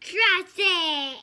Trust it.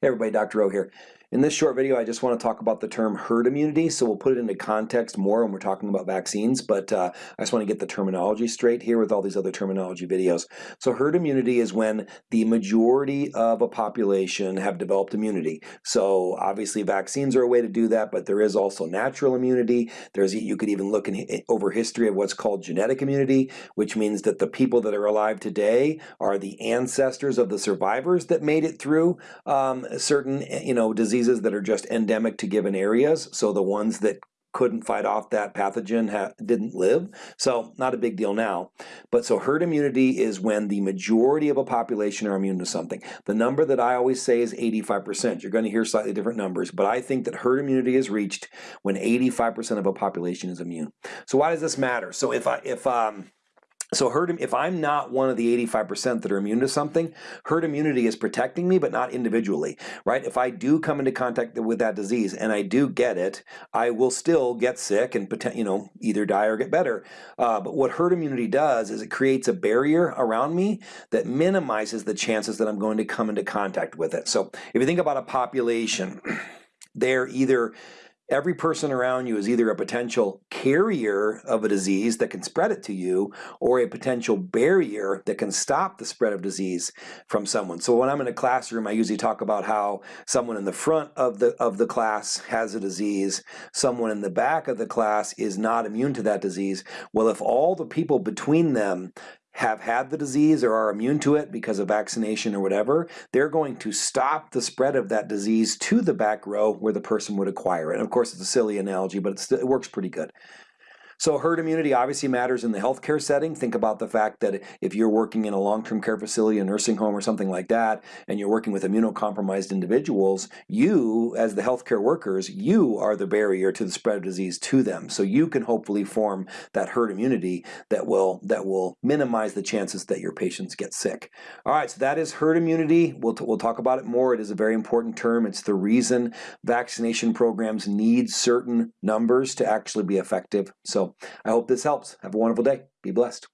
Hey everybody, Dr. O here. In this short video, I just want to talk about the term herd immunity, so we'll put it into context more when we're talking about vaccines, but uh, I just want to get the terminology straight here with all these other terminology videos. So herd immunity is when the majority of a population have developed immunity. So obviously vaccines are a way to do that, but there is also natural immunity. There's You could even look in, over history of what's called genetic immunity, which means that the people that are alive today are the ancestors of the survivors that made it through um, certain you know, diseases diseases that are just endemic to given areas. So the ones that couldn't fight off that pathogen didn't live. So not a big deal now. But so herd immunity is when the majority of a population are immune to something. The number that I always say is 85%. You're going to hear slightly different numbers, but I think that herd immunity is reached when 85% of a population is immune. So why does this matter? So if I if um so herd, if I'm not one of the 85% that are immune to something, herd immunity is protecting me, but not individually, right? If I do come into contact with that disease and I do get it, I will still get sick and you know either die or get better. Uh, but what herd immunity does is it creates a barrier around me that minimizes the chances that I'm going to come into contact with it. So if you think about a population, they're either every person around you is either a potential carrier of a disease that can spread it to you or a potential barrier that can stop the spread of disease from someone. So when I'm in a classroom, I usually talk about how someone in the front of the, of the class has a disease, someone in the back of the class is not immune to that disease. Well, if all the people between them have had the disease or are immune to it because of vaccination or whatever, they're going to stop the spread of that disease to the back row where the person would acquire it. And of course, it's a silly analogy, but it works pretty good. So herd immunity obviously matters in the healthcare setting. Think about the fact that if you're working in a long-term care facility, a nursing home or something like that, and you're working with immunocompromised individuals, you, as the healthcare workers, you are the barrier to the spread of disease to them. So you can hopefully form that herd immunity that will, that will minimize the chances that your patients get sick. All right, so that is herd immunity. We'll, we'll talk about it more. It is a very important term. It's the reason vaccination programs need certain numbers to actually be effective. I hope this helps. Have a wonderful day. Be blessed.